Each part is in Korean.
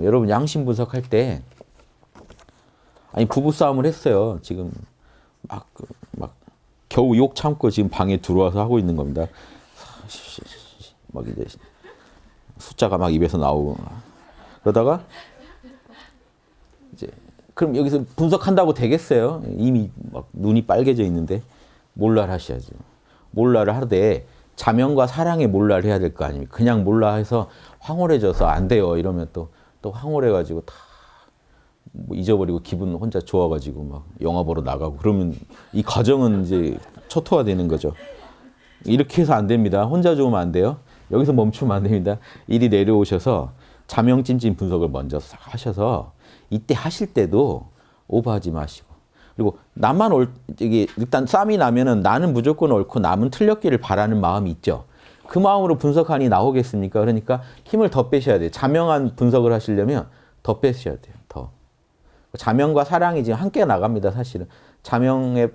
여러분 양심 분석할 때 아니 부부 싸움을 했어요. 지금 막 막 겨우 욕 참고 지금 방에 들어와서 하고 있는 겁니다. 막 이제 숫자가 막 입에서 나오고 그러다가 이제 그럼 여기서 분석한다고 되겠어요? 이미 막 눈이 빨개져 있는데 몰라를 하셔야죠. 몰라를 하되 자명과 사랑의 몰라를 해야 될 거 아닙니까? 그냥 몰라 해서 황홀해져서 안 돼요. 이러면 또, 또 황홀해가지고 다 뭐 잊어버리고 기분 혼자 좋아가지고 막 영화 보러 나가고 그러면 이 가정은 이제 초토화되는 거죠. 이렇게 해서 안 됩니다. 혼자 좋으면 안 돼요. 여기서 멈추면 안 됩니다. 이리 내려오셔서 자명찜찜 분석을 먼저 하셔서 이때 하실 때도 오버하지 마시고 그리고 나만 옳 이게 일단 쌈이 나면은 나는 무조건 옳고 남은 틀렸기를 바라는 마음이 있죠. 그 마음으로 분석하니 나오겠습니까? 그러니까 힘을 더 빼셔야 돼요. 자명한 분석을 하시려면 더 빼셔야 돼요. 더. 자명과 사랑이 지금 함께 나갑니다. 사실은. 자명의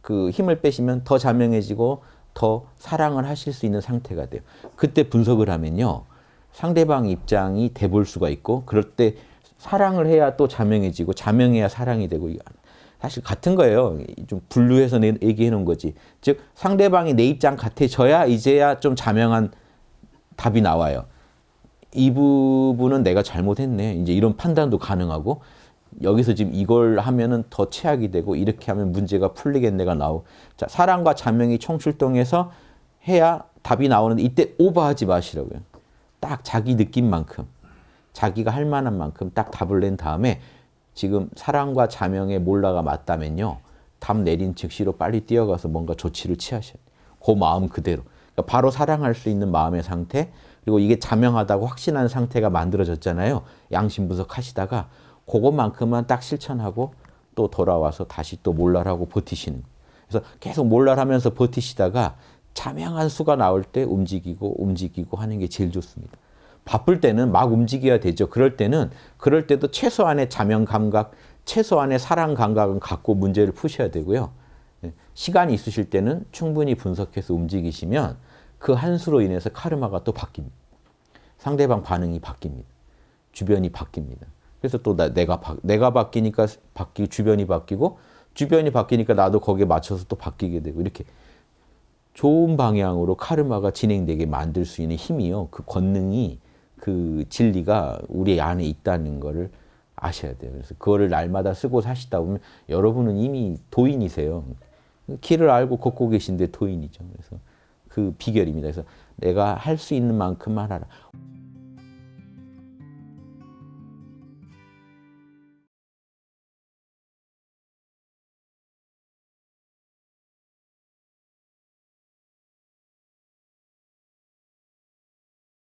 그 힘을 빼시면 더 자명해지고 더 사랑을 하실 수 있는 상태가 돼요. 그때 분석을 하면요. 상대방 입장이 돼볼 수가 있고 그럴 때 사랑을 해야 또 자명해지고 자명해야 사랑이 되고 사실 같은 거예요. 좀 분류해서 얘기해 놓은 거지. 즉 상대방이 내 입장 같아져야 이제야 좀 자명한 답이 나와요. 이 부분은 내가 잘못했네. 이제 이런 판단도 가능하고 여기서 지금 이걸 하면은 더 최악이 되고 이렇게 하면 문제가 풀리겠네가 나오고 자 사랑과 자명이 총출동해서 해야 답이 나오는데 이때 오버하지 마시라고요. 딱 자기 느낌만큼 자기가 할 만한 만큼 딱 답을 낸 다음에 지금 사랑과 자명의 몰라가 맞다면요. 답 내린 즉시로 빨리 뛰어가서 뭔가 조치를 취하셔야 돼요. 그 마음 그대로. 그러니까 바로 사랑할 수 있는 마음의 상태 그리고 이게 자명하다고 확신한 상태가 만들어졌잖아요. 양심 분석하시다가 그것만큼만 딱 실천하고 또 돌아와서 다시 또 몰라라고 버티시는 그래서 계속 몰라하면서 버티시다가 자명한 수가 나올 때 움직이고 움직이고 하는 게 제일 좋습니다. 바쁠 때는 막 움직여야 되죠. 그럴 때는 그럴 때도 최소한의 자명 감각, 최소한의 사랑 감각은 갖고 문제를 푸셔야 되고요. 예, 시간이 있으실 때는 충분히 분석해서 움직이시면 그 한 수로 인해서 카르마가 또 바뀝니다. 상대방 반응이 바뀝니다. 주변이 바뀝니다. 그래서 또 내가 바, 내가 바뀌니까 바뀌 주변이 바뀌고 주변이 바뀌니까 나도 거기에 맞춰서 또 바뀌게 되고 이렇게 좋은 방향으로 카르마가 진행되게 만들 수 있는 힘이요. 그 권능이 그 진리가 우리 안에 있다는 것을 아셔야 돼요. 그래서 그거를 날마다 쓰고 사시다 보면 여러분은 이미 도인이세요. 길을 알고 걷고 계신데 도인이죠. 그래서 그 비결입니다. 그래서 내가 할 수 있는 만큼만 하라.